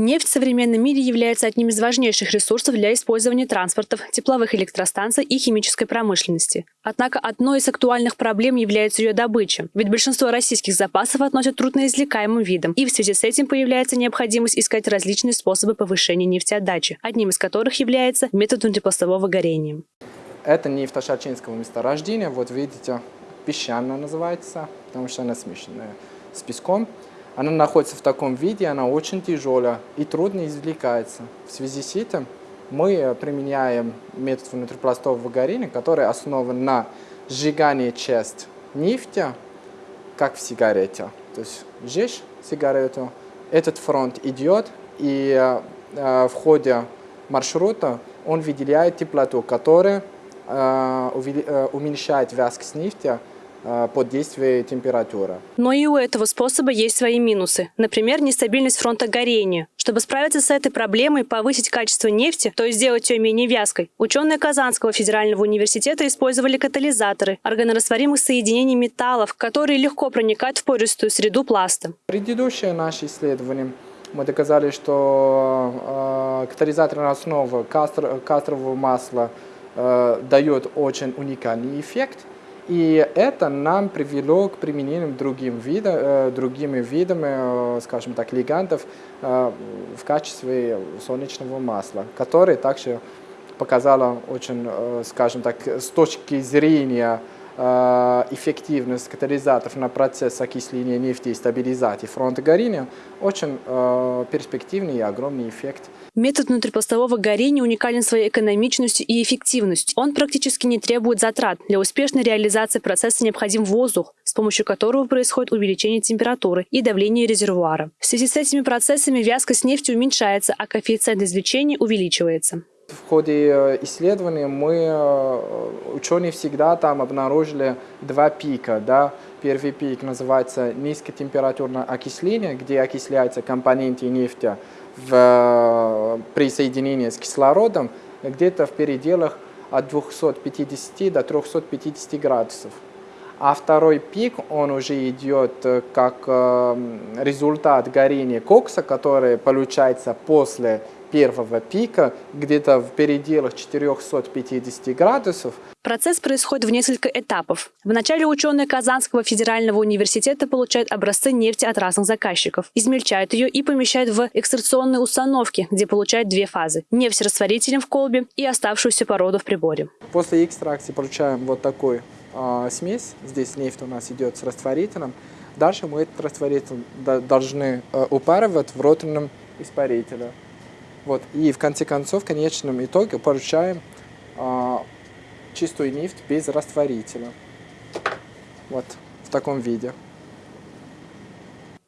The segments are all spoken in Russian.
Нефть в современном мире является одним из важнейших ресурсов для использования транспортов, тепловых электростанций и химической промышленности. Однако одной из актуальных проблем является ее добыча, ведь большинство российских запасов относят трудноизвлекаемым видом, и в связи с этим появляется необходимость искать различные способы повышения нефтеотдачи, одним из которых является метод внутрипластового горения. Это нефть Ашачинского месторождения, вот видите, песчаная называется, потому что она смешанная с песком. Она находится в таком виде, она очень тяжелая и трудно извлекается. В связи с этим мы применяем метод внутрипластового горения, который основан на сжигании часть нефти, как в сигарете. То есть сжечь сигарету, этот фронт идет, и э, в ходе маршрута он выделяет теплоту, которая э, э, уменьшает вязкость нефти Э, под действием температуры. Но и у этого способа есть свои минусы. Например, нестабильность фронта горения. Чтобы справиться с этой проблемой, повысить качество нефти, то есть сделать ее менее вязкой, ученые Казанского федерального университета использовали катализаторы органорастворимых соединений металлов, которые легко проникают в пористую среду пласта. Предыдущее наше исследование мы доказали, что э, катализаторная основа кастр, кастрового масла э, дает очень уникальный эффект – и это нам привело к применению другим вида, э, другими видами, э, скажем так, лигантов э, в качестве солнечного масла, который также показало очень, скажем так, с точки зрения эффективность катализаторов на процесс окисления нефти и стабилизации фронта горения очень перспективный и огромный эффект. Метод внутрипластового горения уникален своей экономичностью и эффективностью. Он практически не требует затрат. Для успешной реализации процесса необходим воздух, с помощью которого происходит увеличение температуры и давления резервуара. В связи с этими процессами вязкость нефти уменьшается, а коэффициент извлечения увеличивается. В ходе э, исследований мы, э, ученые всегда там обнаружили два пика. Да? Первый пик называется низкотемпературное окисление, где окисляются компоненты нефти в, э, при соединении с кислородом где-то в пределах от 250 до 350 градусов. А второй пик, он уже идет как результат горения кокса, который получается после первого пика, где-то в пределах 450 градусов. Процесс происходит в несколько этапов. Вначале ученые Казанского федерального университета получают образцы нефти от разных заказчиков, измельчают ее и помещают в экстракционные установки, где получают две фазы – нефть с растворителем в колбе и оставшуюся породу в приборе. После экстракции получаем вот такой э, смесь. Здесь нефть у нас идет с растворителем. Дальше мы этот растворитель должны э, упаривать в роторном испарителе. Вот. И в конце концов, в конечном итоге получаем а, чистую нефть без растворителя. Вот в таком виде.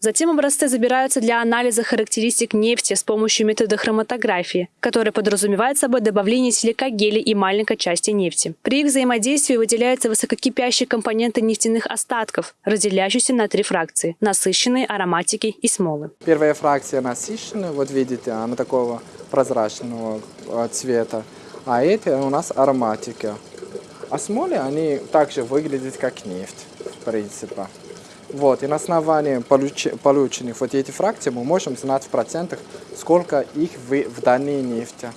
Затем образцы забираются для анализа характеристик нефти с помощью метода хроматографии, который подразумевает собой добавление силикагеля и маленькой части нефти. При их взаимодействии выделяются высококипящие компоненты нефтяных остатков, разделяющиеся на три фракции – насыщенные, ароматики и смолы. Первая фракция насыщенная, вот видите, она такого прозрачного э, цвета, а эти у нас ароматики. А смоли, они также выглядят как нефть, в принципе. Вот, и на основании полученных вот этих фракций мы можем знать в процентах, сколько их в, в данной нефти.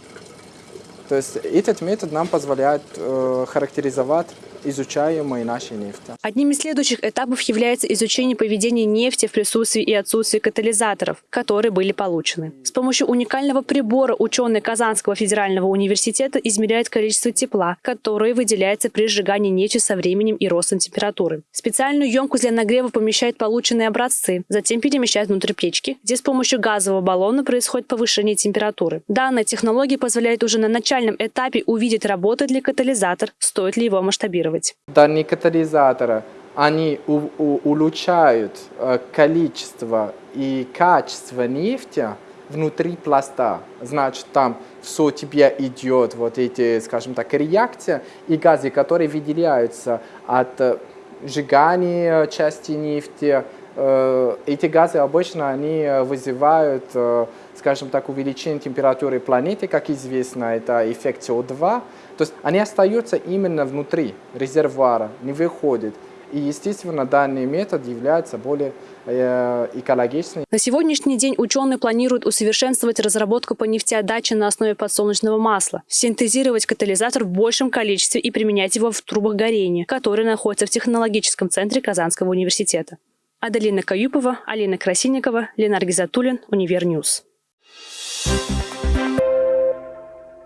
То есть этот метод нам позволяет э, характеризовать изучаемой нашей нефти. Одним из следующих этапов является изучение поведения нефти в присутствии и отсутствии катализаторов, которые были получены. С помощью уникального прибора ученые Казанского федерального университета измеряют количество тепла, которое выделяется при сжигании нефти со временем и ростом температуры. Специальную емкость для нагрева помещают полученные образцы, затем перемещают внутрь печки, где с помощью газового баллона происходит повышение температуры. Данная технология позволяет уже на начальном этапе увидеть, работает ли катализатор, стоит ли его масштабировать регулировать. Данные катализаторы, они улучшают количество и качество нефти внутри пласта. Значит, там все тебе идет, вот эти, скажем так, реакции и газы, которые выделяются от сжигания части нефти. Э, эти газы обычно они вызывают, скажем так, увеличение температуры планеты, как известно, это эффект СО2. То есть они остаются именно внутри резервуара, не выходят. И, естественно, данный метод является более э, экологичным. На сегодняшний день ученые планируют усовершенствовать разработку по нефтеотдаче на основе подсолнечного масла, синтезировать катализатор в большем количестве и применять его в трубах горения, которые находятся в технологическом центре Казанского университета. Аделина Каюпова, Алина Красильникова, Ленар Гизатуллин, Univer News.